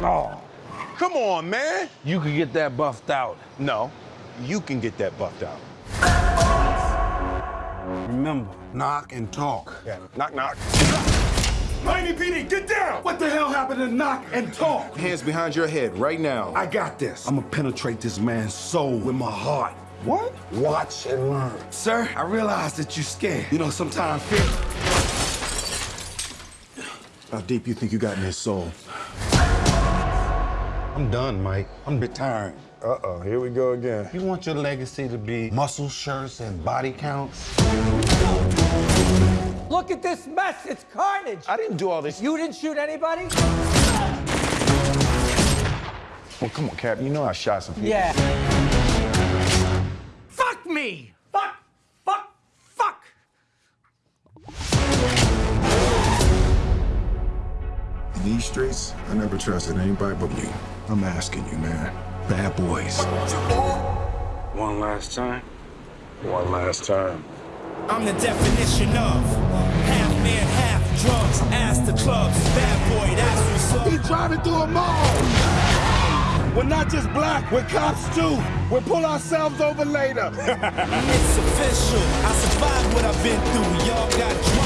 Oh, oh, Come on, man. you can get that buffed out. No, you can get that buffed out. Remember, knock and talk. Yeah. Knock, knock. Miami PD, get down! What the hell happened to knock and talk? Hands behind your head right now. I got this. I'm gonna penetrate this man's soul with my heart. What? Watch and learn. Sir, I realize that you're scared. You know, sometimes fear. How deep you think you got in his soul? I'm done, Mike. I'm retiring. Uh-oh, here we go again. You want your legacy to be muscle shirts and body counts? Look at this mess. It's carnage. I didn't do all this. You didn't shoot anybody? Well, come on, Cap. You know I shot some people. Yeah. Fuck me. These streets, I never trusted anybody but you. I'm asking you, man. Bad boys. One last time. One last time. I'm the definition of half man, half drugs. Ass to clubs, bad boy, that's what's up. He driving through a mall. We're not just black, we're cops too. We'll pull ourselves over later. It's official. I survived what I've been through. Y'all got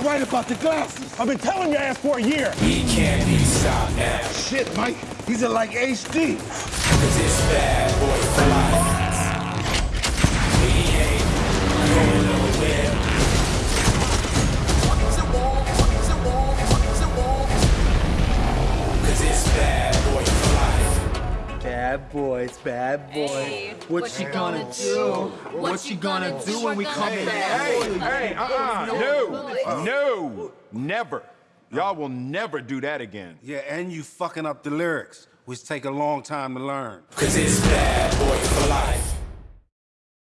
were right about the glasses. I've been telling your ass for a year. He can't be stopped now. Shit, Mike. These are like HD. It's bad boy Bad boys, bad boys. What, you gonna do? What you gonna do when we come Hey, back? hey, hey, uh-uh. No, uh-uh. no, never. Y'all will never do that again. Yeah, and you fucking up the lyrics, which take a long time to learn. Cause it's bad boy for life.